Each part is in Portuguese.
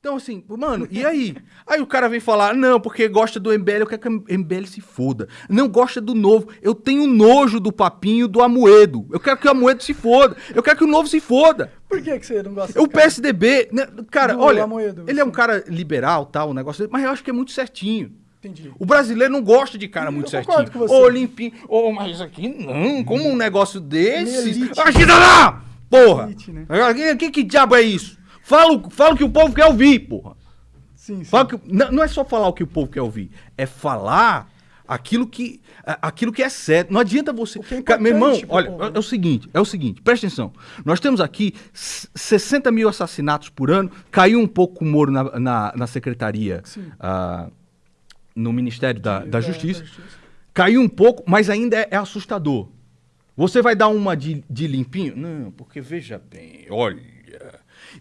Então, assim, mano, e aí? Aí o cara vem falar, não, porque gosta do MBL, eu quero que o MBL se foda. Não gosta do novo. Eu tenho nojo do papinho do Amoedo. Eu quero que o Amoedo se foda. Eu quero que o novo se foda. Por que, que você não gosta O cara? PSDB, né, cara, Do olha, Amoedo, ele é um cara liberal, tal, o negócio dele, mas eu acho que é muito certinho. Entendi. O brasileiro não gosta de cara muito Eu certinho. com você. Ô, limpinho. Ô, mas isso aqui não. Como um negócio desse. Agita lá! Porra! Elite, né? Que, que diabo é isso? Fala, o- fala o que o povo quer ouvir, porra. Sim, sim. Que- não, não é só falar o que o povo quer ouvir. É falar aquilo que, aquilo que é certo. Não adianta você. É Meu irmão, olha, povo, é, é o seguinte: é o seguinte, presta atenção. Nós temos aqui s- 60 mil assassinatos por ano. Caiu um pouco o Moro na, na, na secretaria. Ah, no Ministério da, da Da- Justiça. da Justiça. Caiu um pouco, mas ainda é, é assustador. Você vai dar uma de, de limpinho? Não, porque veja bem, olha,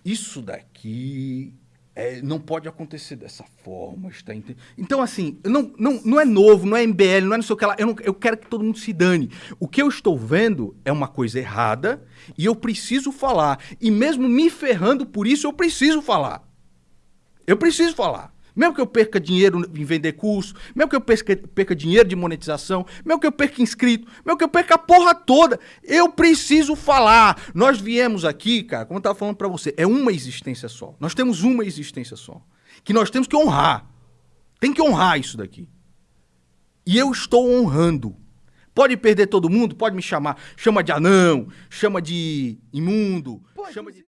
isso daqui é, não pode acontecer dessa forma, está ente- Então, assim, não, não, não é novo, não é MBL, não é não sei o que lá. Eu, não- eu quero que todo mundo se dane. O que eu estou vendo é uma coisa errada e eu preciso falar. E mesmo me ferrando por isso, eu preciso falar. Eu preciso falar. Mesmo que eu perca dinheiro em vender curso, mesmo que eu perca, perca dinheiro de monetização, mesmo que eu perca inscrito, mesmo que eu perca a porra toda, eu preciso falar. Nós viemos aqui, cara, como eu tava falando pra você, é uma existência só. Nós temos uma existência só. Que nós temos que honrar. Tem que honrar isso daqui. E eu estou honrando. Pode perder todo mundo, pode me chamar. Chama de anão, chama de imundo, Pô, chama de.